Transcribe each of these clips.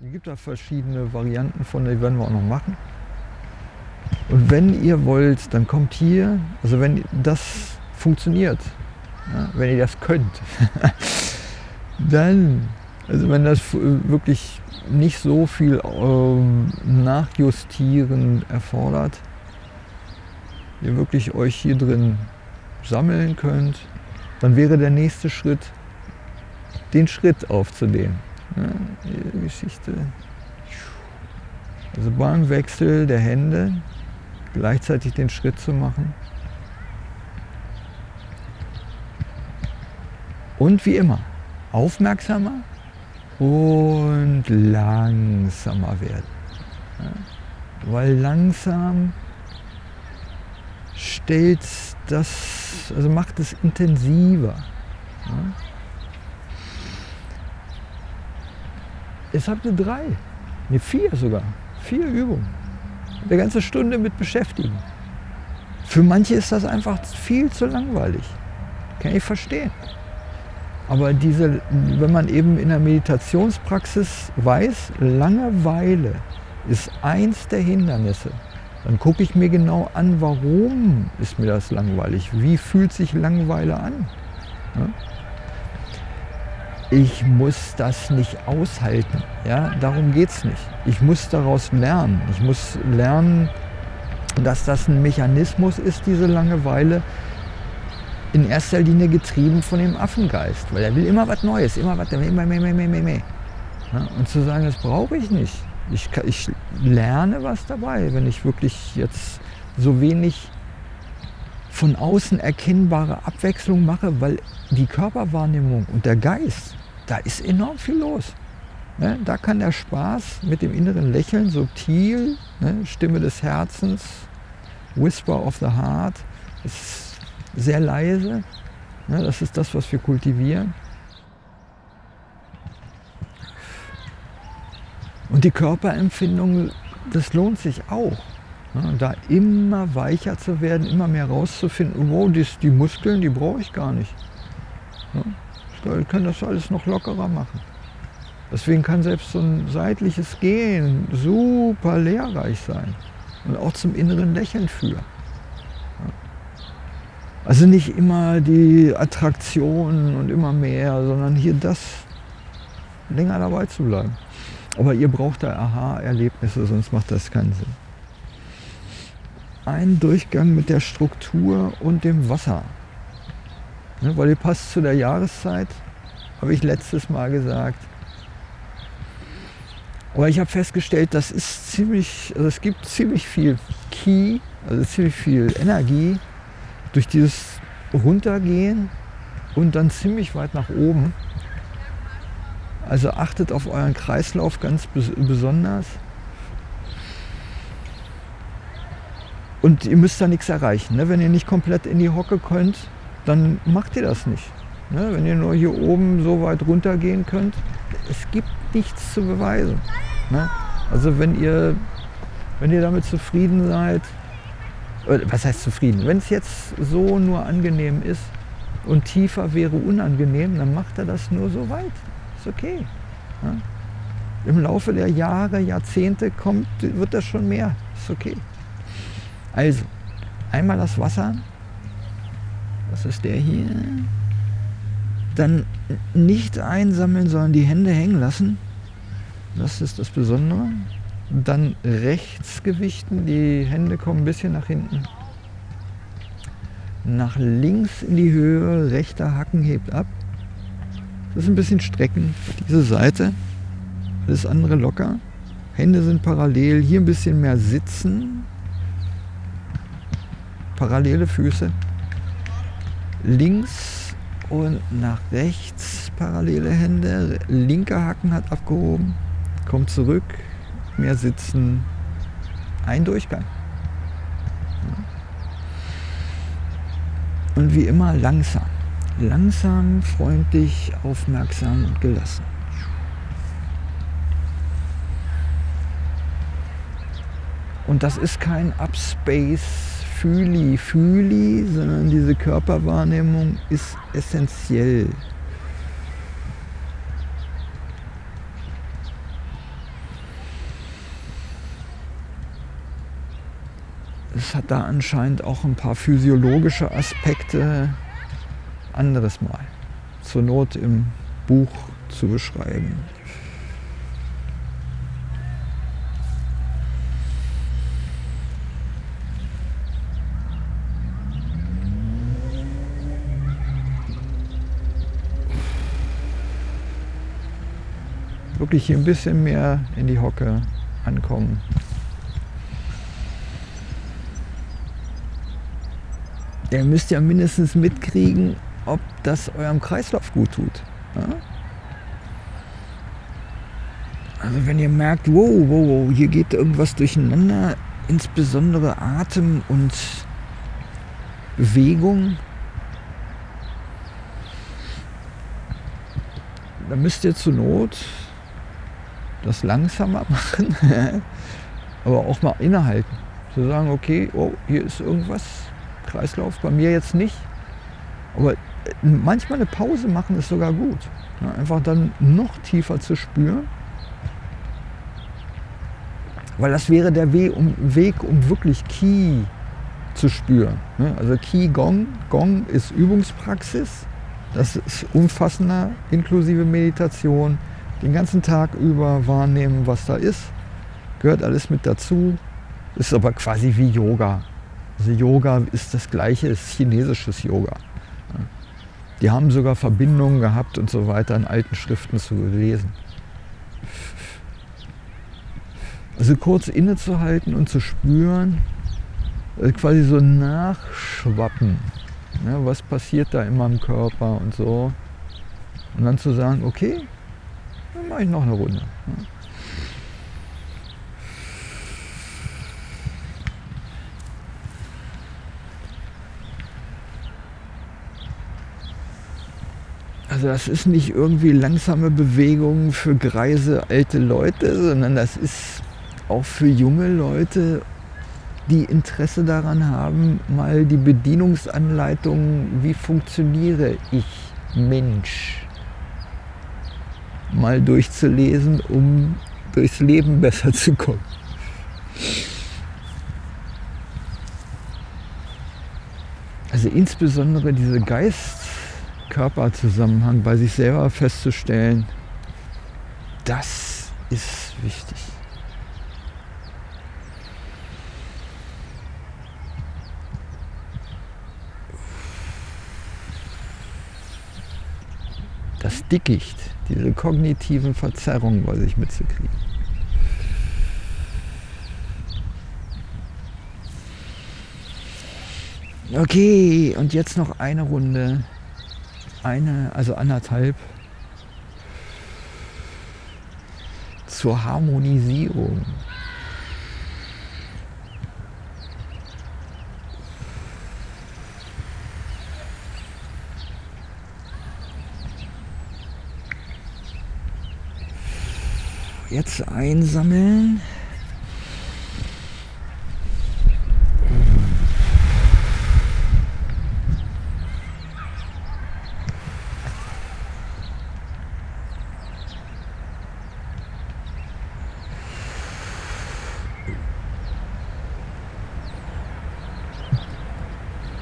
Es gibt da verschiedene Varianten von, die werden wir auch noch machen. Und wenn ihr wollt, dann kommt hier, also wenn das funktioniert, ja, wenn ihr das könnt, dann, also wenn das wirklich nicht so viel ähm, Nachjustieren erfordert, ihr wirklich euch hier drin sammeln könnt, dann wäre der nächste Schritt, den Schritt aufzudehnen. Die Geschichte. Also beim Wechsel der Hände gleichzeitig den Schritt zu machen. Und wie immer, aufmerksamer und langsamer werden. Ja, weil langsam stellt das, also macht es intensiver. Ja. Jetzt habt ihr drei, ne vier sogar, vier Übungen. Eine ganze Stunde mit beschäftigen. Für manche ist das einfach viel zu langweilig. Kann ich verstehen. Aber diese, wenn man eben in der Meditationspraxis weiß, Langeweile ist eins der Hindernisse, dann gucke ich mir genau an, warum ist mir das langweilig? Wie fühlt sich Langeweile an? Ja? Ich muss das nicht aushalten. Ja? Darum geht es nicht. Ich muss daraus lernen. Ich muss lernen, dass das ein Mechanismus ist, diese Langeweile, in erster Linie getrieben von dem Affengeist, weil er will immer was Neues, immer was, immer mehr, mehr, mehr, mehr, mehr. Ja, und zu sagen, das brauche ich nicht. Ich, ich lerne was dabei, wenn ich wirklich jetzt so wenig von außen erkennbare Abwechslung mache, weil die Körperwahrnehmung und der Geist, da ist enorm viel los. Ne? Da kann der Spaß mit dem inneren Lächeln subtil, ne? Stimme des Herzens, Whisper of the Heart, ist sehr leise. Ne, das ist das, was wir kultivieren. Und die Körperempfindung, das lohnt sich auch. Da immer weicher zu werden, immer mehr rauszufinden, wow, die, die Muskeln, die brauche ich gar nicht. Ich kann das alles noch lockerer machen. Deswegen kann selbst so ein seitliches Gehen super lehrreich sein und auch zum inneren Lächeln führen. Also nicht immer die Attraktionen und immer mehr, sondern hier das länger dabei zu bleiben. Aber ihr braucht da Aha-Erlebnisse, sonst macht das keinen Sinn. Ein Durchgang mit der Struktur und dem Wasser. Ne, weil ihr passt zu der Jahreszeit, habe ich letztes Mal gesagt. Aber ich habe festgestellt, das ist ziemlich, also es gibt ziemlich viel Ki, also ziemlich viel Energie durch dieses Runtergehen und dann ziemlich weit nach oben. Also achtet auf euren Kreislauf ganz besonders. Und ihr müsst da nichts erreichen. Ne? Wenn ihr nicht komplett in die Hocke könnt, dann macht ihr das nicht. Ne? Wenn ihr nur hier oben so weit runtergehen könnt, es gibt nichts zu beweisen. Ne? Also wenn ihr, wenn ihr damit zufrieden seid, was heißt zufrieden? Wenn es jetzt so nur angenehm ist und tiefer wäre unangenehm, dann macht er das nur so weit. Ist okay. Ja? Im Laufe der Jahre, Jahrzehnte kommt, wird das schon mehr. Ist okay. Also, einmal das Wasser. Was ist der hier? Dann nicht einsammeln, sondern die Hände hängen lassen. Das ist das Besondere. Dann rechts gewichten, die Hände kommen ein bisschen nach hinten. Nach links in die Höhe, rechter Hacken hebt ab. Das ist ein bisschen strecken, diese Seite. Das andere locker. Hände sind parallel, hier ein bisschen mehr sitzen. Parallele Füße. Links und nach rechts parallele Hände. Linker Hacken hat abgehoben. Kommt zurück, mehr sitzen, ein Durchgang. Und wie immer langsam. Langsam, freundlich, aufmerksam und gelassen. Und das ist kein Upspace Fühli-Fühli, sondern diese Körperwahrnehmung ist essentiell. Es hat da anscheinend auch ein paar physiologische Aspekte, anderes Mal zur Not im Buch zu beschreiben. Wirklich hier ein bisschen mehr in die Hocke ankommen. Ihr müsst ja mindestens mitkriegen, ob das eurem Kreislauf gut tut. Ja? Also wenn ihr merkt, wow, wow, wow, hier geht irgendwas durcheinander, insbesondere Atem und Bewegung, dann müsst ihr zur Not das langsamer machen, aber auch mal innehalten. Zu sagen, okay, oh, hier ist irgendwas, Kreislauf, bei mir jetzt nicht. Aber äh, manchmal eine Pause machen ist sogar gut. Einfach dann noch tiefer zu spüren. Weil das wäre der Weg, um, Weg, um wirklich Qi zu spüren. Ne? Also Qi Gong, Gong ist Übungspraxis. Das ist umfassender, inklusive Meditation den ganzen Tag über wahrnehmen, was da ist. Gehört alles mit dazu. Ist aber quasi wie Yoga. Also Yoga ist das gleiche, ist chinesisches Yoga. Die haben sogar Verbindungen gehabt und so weiter in alten Schriften zu lesen. Also kurz innezuhalten und zu spüren, also quasi so nachschwappen. Ja, was passiert da in meinem Körper und so. Und dann zu sagen, okay, dann mache ich noch eine Runde. Also das ist nicht irgendwie langsame Bewegung für greise alte Leute, sondern das ist auch für junge Leute, die Interesse daran haben, mal die Bedienungsanleitung, wie funktioniere ich Mensch, mal durchzulesen, um durchs Leben besser zu kommen. Also insbesondere diese Geist-Körper-Zusammenhang bei sich selber festzustellen, das ist wichtig. Das Dickicht, diese kognitiven Verzerrungen bei sich mitzukriegen. Okay, und jetzt noch eine Runde. Eine, also anderthalb. Zur Harmonisierung. Jetzt einsammeln.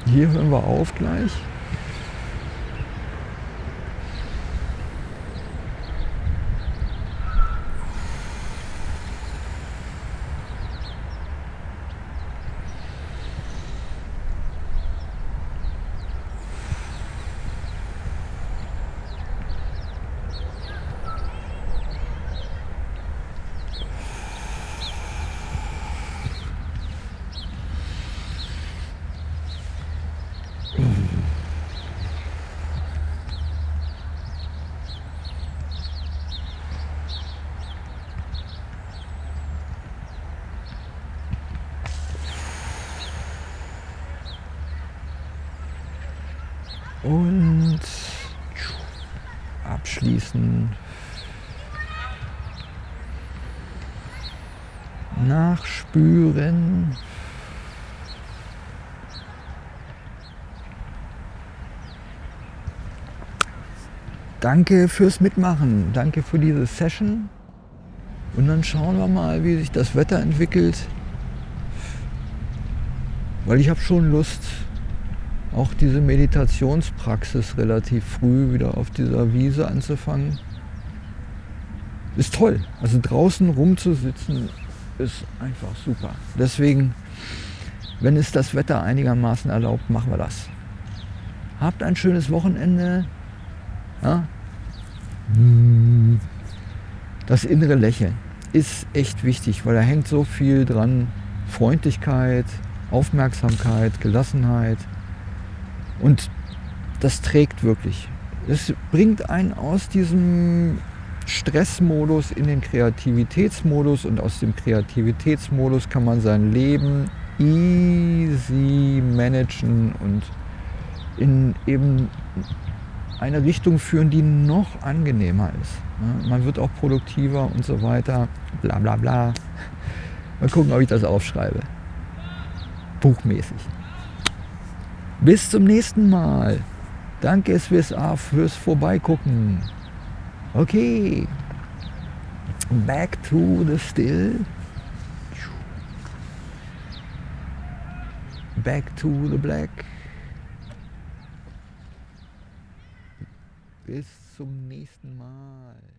Hier hören wir auf gleich. Und abschließen. Nachspüren. Danke fürs Mitmachen. Danke für diese Session. Und dann schauen wir mal, wie sich das Wetter entwickelt. Weil ich habe schon Lust, auch diese Meditationspraxis relativ früh wieder auf dieser Wiese anzufangen. Ist toll. Also draußen rumzusitzen ist einfach super. Deswegen, wenn es das Wetter einigermaßen erlaubt, machen wir das. Habt ein schönes Wochenende. Ja? Das innere Lächeln ist echt wichtig, weil da hängt so viel dran. Freundlichkeit, Aufmerksamkeit, Gelassenheit. Und das trägt wirklich. Es bringt einen aus diesem Stressmodus in den Kreativitätsmodus und aus dem Kreativitätsmodus kann man sein Leben easy managen und in eben eine Richtung führen, die noch angenehmer ist. Man wird auch produktiver und so weiter, bla bla bla. Mal gucken, ob ich das aufschreibe. Buchmäßig. Bis zum nächsten Mal. Danke SWSA fürs Vorbeigucken. Okay. Back to the still. Back to the black. Bis zum nächsten Mal.